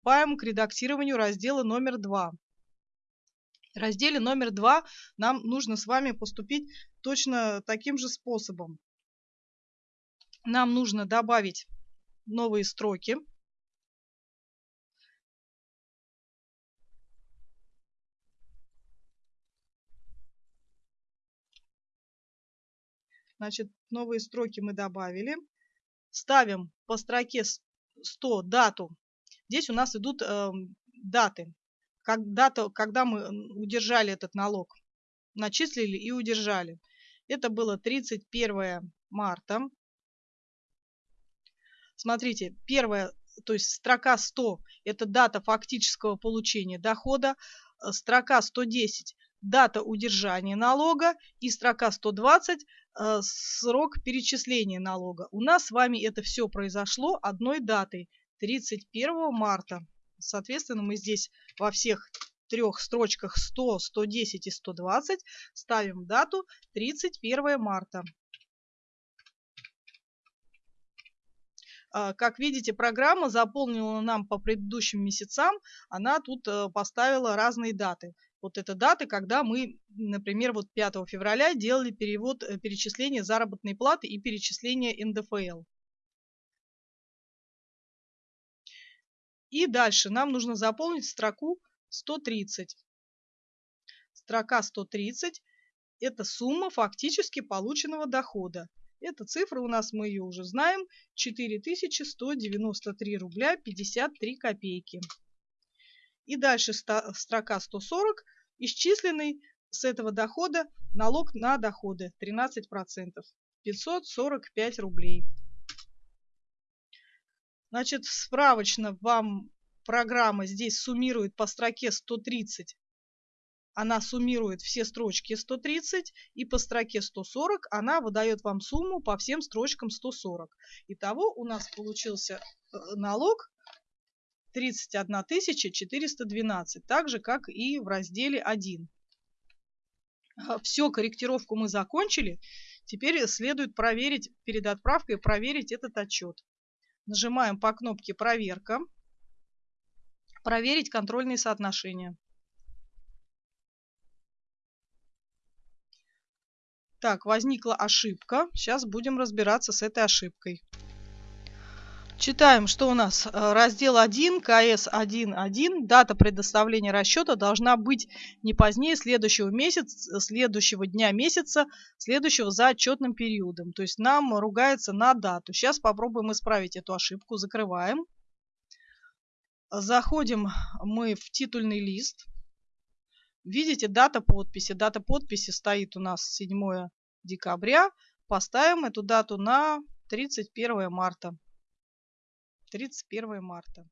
приступаем к редактированию раздела номер 2. В разделе номер 2 нам нужно с вами поступить точно таким же способом. Нам нужно добавить новые строки. Значит, новые строки мы добавили. Ставим по строке 100 дату. Здесь у нас идут э, даты. Как, дата, когда мы удержали этот налог. Начислили и удержали. Это было 31 марта. Смотрите, первая, то есть строка 100 – это дата фактического получения дохода. Э, строка 110 – дата удержания налога. И строка 120 Э, срок перечисления налога. У нас с вами это все произошло одной датой, 31 марта. Соответственно, мы здесь во всех трех строчках 100, 110 и 120 ставим дату 31 марта. А, как видите, программа заполнила нам по предыдущим месяцам, она тут э, поставила разные даты вот это даты, когда мы, например, вот 5 февраля делали перевод, э, перечисление заработной платы и перечисление НДФЛ. И дальше нам нужно заполнить строку 130. Строка 130 – это сумма фактически полученного дохода. Эта цифра у нас, мы ее уже знаем, 4193 рубля 53 копейки. И дальше строка 140, исчисленный с этого дохода налог на доходы 13%, 545 рублей. Значит, справочно вам программа здесь суммирует по строке 130. Она суммирует все строчки 130 и по строке 140 она выдает вам сумму по всем строчкам 140. Итого у нас получился э, налог 31 412, так же, как и в разделе 1. Все, корректировку мы закончили. Теперь следует проверить перед отправкой, проверить этот отчет. Нажимаем по кнопке «Проверка», проверить контрольные соотношения. Так, возникла ошибка. Сейчас будем разбираться с этой ошибкой. Читаем, что у нас э, раздел 1, КС 1.1. Дата предоставления расчета должна быть не позднее следующего месяца, следующего дня месяца, следующего за отчетным периодом. То есть нам ругается на дату. Сейчас попробуем исправить эту ошибку. Закрываем. Заходим мы в титульный лист. Видите, дата подписи. Дата подписи стоит у нас 7 декабря. Поставим эту дату на 31 марта. 31 марта.